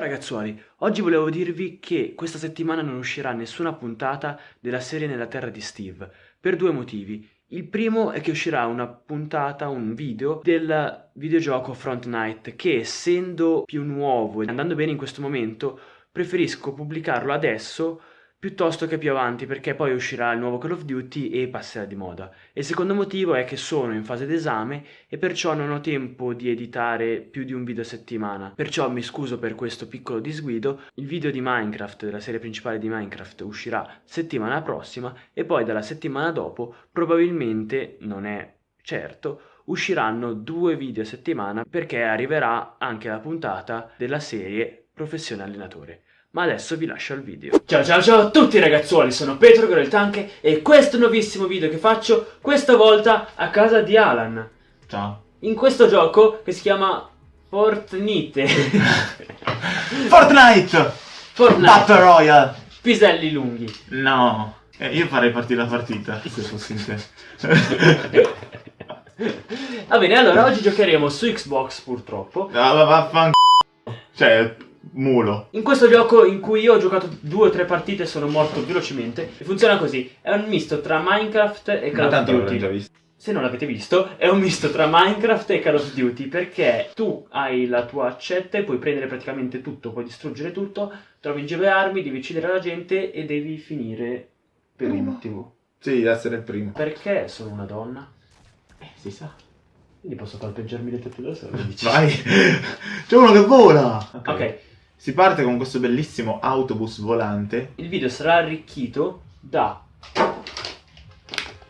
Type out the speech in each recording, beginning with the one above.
Ciao ragazzuoli, oggi volevo dirvi che questa settimana non uscirà nessuna puntata della serie Nella Terra di Steve, per due motivi. Il primo è che uscirà una puntata, un video del videogioco Front Night che essendo più nuovo e andando bene in questo momento preferisco pubblicarlo adesso piuttosto che più avanti perché poi uscirà il nuovo Call of Duty e passerà di moda. Il secondo motivo è che sono in fase d'esame e perciò non ho tempo di editare più di un video a settimana. Perciò mi scuso per questo piccolo disguido, il video di Minecraft, della serie principale di Minecraft, uscirà settimana prossima e poi dalla settimana dopo probabilmente, non è certo, usciranno due video a settimana perché arriverà anche la puntata della serie Professione Allenatore. Ma adesso vi lascio al video. Ciao ciao ciao a tutti ragazzuoli, sono Petro Goro Tanche e questo è un nuovissimo video che faccio questa volta a casa di Alan. Ciao. In questo gioco che si chiama Fortnite. Fortnite! Fortnite. Battle Royale! Piselli lunghi. No. Eh, io farei partire la partita, se fossi in te. Va bene, allora oggi giocheremo su Xbox purtroppo. Ah, va- vaffan... Cioè, mulo. In questo gioco in cui io ho giocato due o tre partite e sono morto velocemente, e funziona così, è un misto tra Minecraft e Call of Duty. l'avrei già visto. Se non l'avete visto, è un misto tra Minecraft e Call of Duty perché tu hai la tua accetta e puoi prendere praticamente tutto, puoi distruggere tutto, trovi in giro le armi, devi uccidere la gente e devi finire per Primo. ultimo. Sì, essere il primo. Perché sono una donna? Eh, si sa. Quindi posso palpeggiarmi le tette da solo? Vai! C'è uno che vola! Ok, Si parte con questo bellissimo autobus volante. il video sarà arricchito da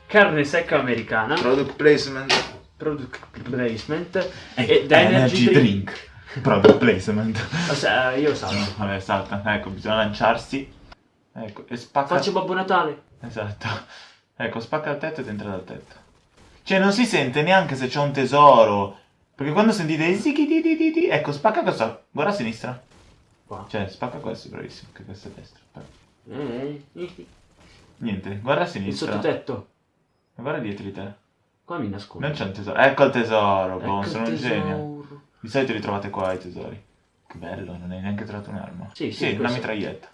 carne secca americana, Product placement. product placement E e da energy, drink. Product placement. Ossia, io salto. No, vabbè, salta. Ecco, bisogna lanciarsi. Ecco, e spacca... Faccio Babbo Natale. Esatto. Ecco, spacca il tetto ed entra dal tetto. Cioè, non si sente neanche se c'è un tesoro. Perché quando sentite i zicchi di di di di, ecco, spacca questo. Guarda a sinistra. Qua. Cioè, spacca questo, bravissimo, che questo è destra. Poi- Eh, il Niente, guarda a sinistra. sottotetto. Guarda dietro di te. Qua mi nascondo. Non c'è un tesoro. Ecco il tesoro, boh, Ecco sono il un genio. tesoro. Di solito li trovate qua i tesori. Che bello, non hai neanche trovato un'arma. Sì, sì, Sì, una questo- mitraglietta.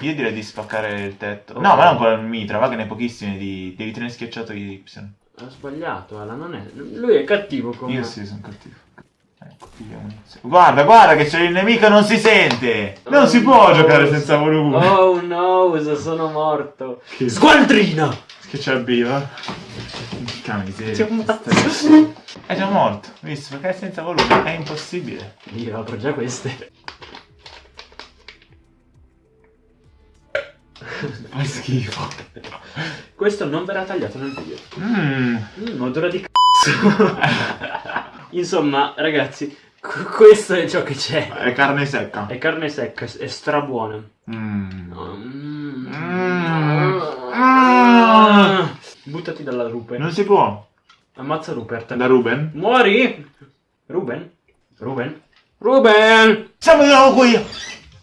Io direi di spaccare il tetto. Ok. No, ma non con il mitra, va che ne hai pochissimi di... Devi tenere schiacciato gli Y. Ho sbagliato, Ala, non è... Lui è cattivo come... Io sì, sono cattivo. Munizioni. Guarda, guarda che c'è il nemico non si sente! Non Oh, si può no. giocare senza volume! Oh no, sono morto. Che- Squadrina! Che c'è il viva? Che miseria. È già morto, visto? Perché senza volume è impossibile. Io apro già queste. Fai schifo. Questo non verrà tagliato nel video. Mmm. Mm, odore di c***o. Insomma, ragazzi, questo è ciò che c'è. È carne secca. È carne secca, è strabuona. Mmm. Mm. Mm. Ah. Buttati dalla rupe. Non si può. Ammazza Rupert. Da Ruben? Muori! Ruben? Ruben? Ruben! Siamo di nuovo qui!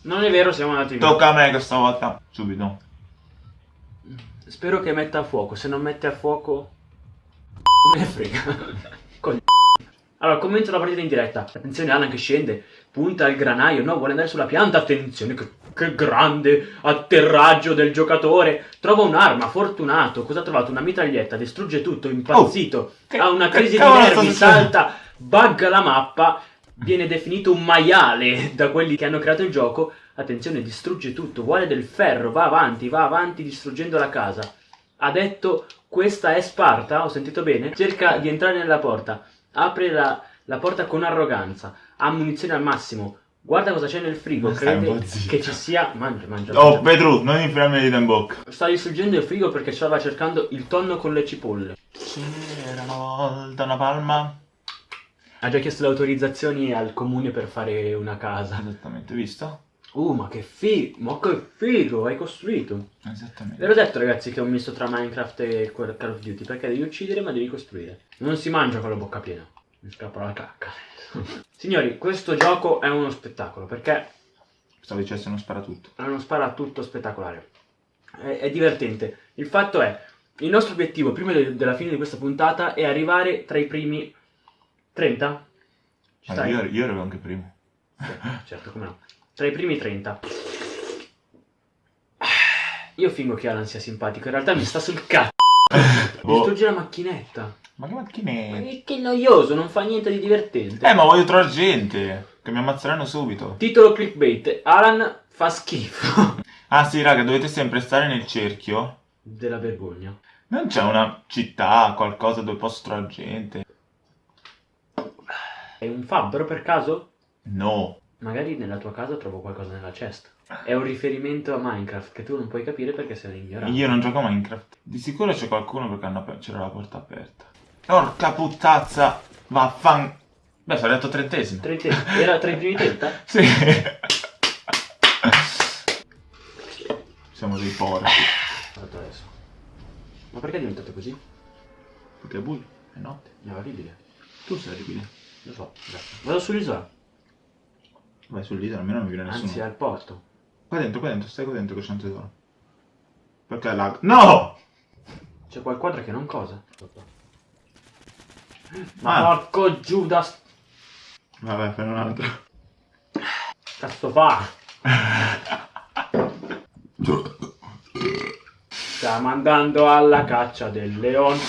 Non è vero, siamo andati via. Tocca a me questa volta. Subito. Spero che metta a fuoco, se non mette a fuoco... Me ne frega. Col- Allora, commento la partita in diretta. Attenzione Alan che scende, punta il granaio, no, vuole andare sulla pianta. Attenzione, che, che grande atterraggio del giocatore. Trova un'arma, fortunato. Cosa ha trovato? Una mitraglietta, distrugge tutto, impazzito. che- ha una crisi di nervi, salta, bugga la mappa. Viene definito un maiale da quelli che hanno creato il gioco. Attenzione, distrugge tutto, vuole del ferro, va avanti, va avanti distruggendo la casa. Ha detto questa è Sparta, ho sentito bene? Cerca di entrare nella porta, apre la, la porta con arroganza, ha munizioni al massimo, guarda cosa c'è nel frigo, crede che ci sia... Mangia, mangia, Oh, mangia. Pedro, non infilare le dita in bocca. Sta distruggendo il frigo perché stava cercando il tonno con le cipolle. C'era una volta una palma. Ha già chiesto le autorizzazioni al comune per fare una casa. Esattamente, visto? Uh, ma che figo, ma che figo, hai costruito. Ve Esattamente. l'ho detto ragazzi che ho messo tra Minecraft e Call of Duty perché devi uccidere ma devi costruire. Non si mangia con la bocca piena. Mi scappa la cacca. Signori, questo gioco è uno spettacolo perché Stavo dicendo non spara tutto. è uno sparatutto spettacolare. È, è divertente. Il fatto è, il nostro obiettivo prima de- della fine di questa puntata è arrivare tra i primi 30? Ci stai? io, io ero anche primo. Certo, come no. Tra i primi 30. Io fingo che Alan sia simpatico, in realtà mi sta sul cazzo. Boh. Distrugge la macchinetta. Ma che Ma macchinette? che, che noioso, non fa niente di divertente. Eh, ma voglio trovare gente. Che mi ammazzeranno subito. Titolo clickbait. Alan fa schifo. Ah sì, raga, dovete sempre stare nel cerchio. Della vergogna. Non c'è una città, qualcosa dove posso trovare gente? È un fabbro per caso? No. Magari nella tua casa trovo qualcosa nella cesta. È un riferimento a Minecraft che tu non puoi capire perché sei un ignorante. Io non gioco a Minecraft. Di sicuro c'è qualcuno perché c'era la porta aperta. Porca puttazza! Vaffan... Beh, sono arrivato trentesimo. Te- Era tra i primi 30? Sì. Siamo dei porci. Adesso. Ma perché è diventato così? Perché è buio, è notte. È orribile. Tu sei orribile. Lo so, grazie. Vado sull'isola. Vai sull'isola, almeno non mi viene nessuno. Anzi, al porto. Qua dentro, qua dentro, stai qua dentro che c'è un tesoro. Perché lag... No! C'è quel quadro che non cosa. Ma Ah. porco Judas! Vabbè, fai un altro. Cazzo fa? Stiamo andando alla caccia del leone.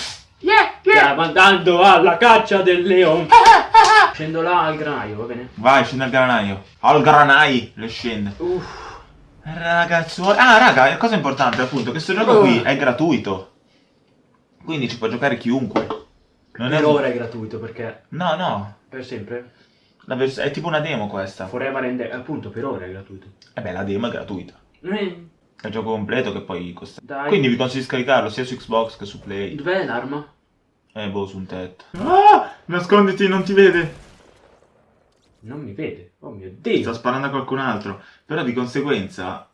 Stiamo andando alla caccia del leone. Scendo là al granaio, va bene? Vai, scende al granaio. Al granai, le scende. Uff. Ragazzo, ah raga, la cosa importante appunto, che questo gioco Oh. qui è gratuito. Quindi ci può giocare chiunque. Non è Per ora è gratuito perché No, no. per sempre La vers- è tipo una demo questa. Forever and ever, appunto per ora è gratuito. E beh, la demo è gratuita. Eh, È il gioco completo che poi costa. Dai. Quindi vi consiglio di scaricarlo sia su Xbox che su Play. Dov'è l'arma? Eh, boh, su un tetto. Ah! Nasconditi, non ti vede. Non mi vede. Oh mio Sta dio. sparando a qualcun altro. Però di conseguenza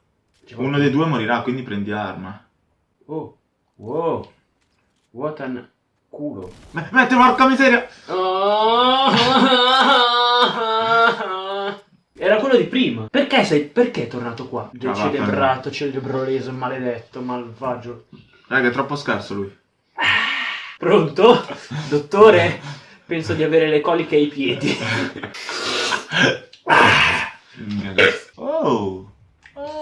uno dei due morirà, quindi prendi arma. Oh. Wow. What an culo. M- Metti, porca miseria! Era quello di prima. Perché sei. Perché è tornato qua? Ah, Celebrato, celebroleso, maledetto, malvagio. Raga, è troppo scarso lui. Pronto? Dottore? Penso di avere le coliche ai piedi. Oh!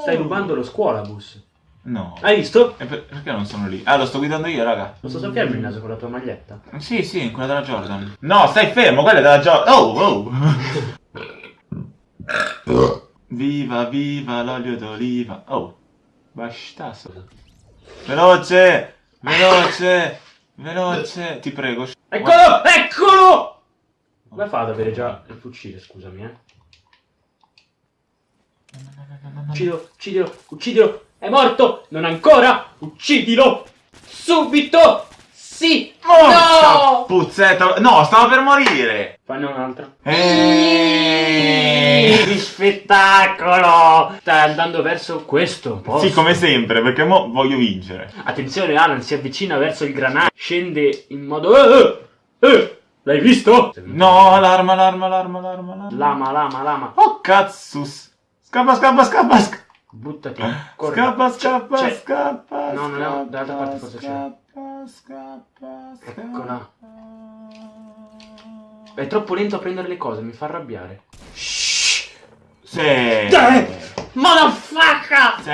Stai rubando lo scuolabus. No. Hai visto? E per- perché non sono lì? Ah, lo sto guidando io, raga. Posso soffiarmi il naso con la tua maglietta? Sì, sì, quella della Jordan. No, stai fermo, quella è della Jordan. Oh, oh. viva, viva l'olio d'oliva. Oh, bastasso. Veloce, veloce, veloce. Ti prego. Eccolo! Eccolo! Come fa ad avere già il fucile, scusami, eh? Uccidilo, uccidilo, uccidilo! È morto! Non ancora! Uccidilo! Subito! Sì! Porca No! puzzetta. No, stavo per morire. Fanne un'altra. Eh. Che spettacolo! Stai andando verso questo posto. Sì, come sempre, perché mo voglio vincere. Attenzione, Alan si avvicina verso il granaio. Scende in modo... Eh, eh, eh. L'hai visto? No, l'arma, l'arma, l'arma, l'arma, l'arma. Lama, lama, lama. Oh, cazzus. Scappa, scappa, scappa, scappa. Buttati. Corri. Scappa, scappa, C'è- scappa. No, non è- dall'altra parte forse c'è. Scappa, scappa, scappa. Eccola. È troppo lento a prendere le cose, mi fa arrabbiare. Shh! Sì. Dai! Motherfucker! Sì.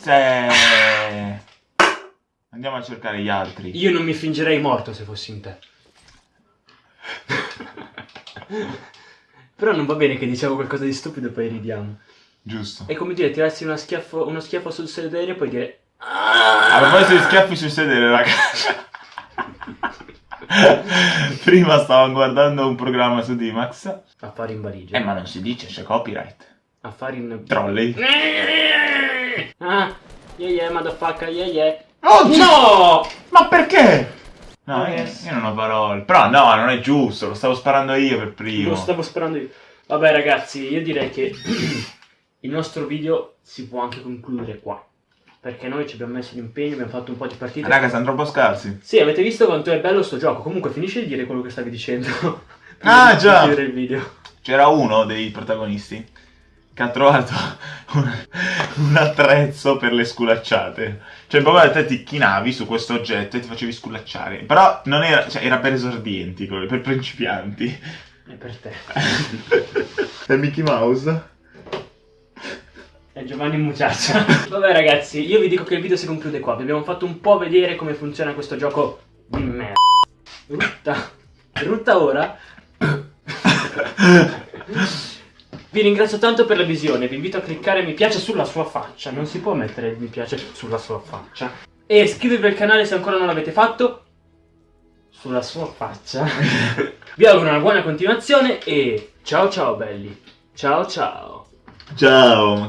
Sì. Andiamo a cercare gli altri. Io non mi fingerei morto se fossi in te. Però non va bene che diciamo qualcosa di stupido e poi ridiamo. Giusto. È come dire, tirarsi schiaffo- uno schiaffo sul sedere e poi dire... A proposito di schiaffi sul sedere, raga. Prima stavo guardando un programma su D-Max. Affari in valigia. Eh, ma non si dice, c'è copyright. Affari in... Trolley. Ah, yeah yeah, motherfucker, yeah yeah. Oh, No! Ma perché? No, io, Yes. io non ho parole. Però no, non è giusto, lo stavo sparando io per primo. Lo stavo sperando io. Vabbè ragazzi, io direi che il nostro video si può anche concludere qua. Perché noi ci abbiamo messo l'impegno, abbiamo fatto un po' di partite. Raga, sono troppo scarsi. Sì, avete visto quanto è bello sto gioco. Comunque finisci di dire quello che stavi dicendo. Ah, già. chiudere il video. C'era uno dei protagonisti che ha trovato un, un attrezzo per le sculacciate. Cioè, proprio te ti chinavi su questo oggetto e ti facevi sculacciare. Però non era, cioè, era per esordienti, per principianti. È per te. È Mickey Mouse? È Giovanni Mucciaccia. Vabbè ragazzi, io vi dico che il video si conclude qua. Vi abbiamo fatto un po' vedere come funziona questo gioco di merda. Rutta. Rutta ora. Vi ringrazio tanto per la visione, vi invito a cliccare mi piace sulla sua faccia, non si può mettere mi piace sulla sua faccia. E iscrivervi al canale se ancora non l'avete fatto, sulla sua faccia. vi auguro una buona continuazione e ciao ciao belli, ciao ciao. Ciao.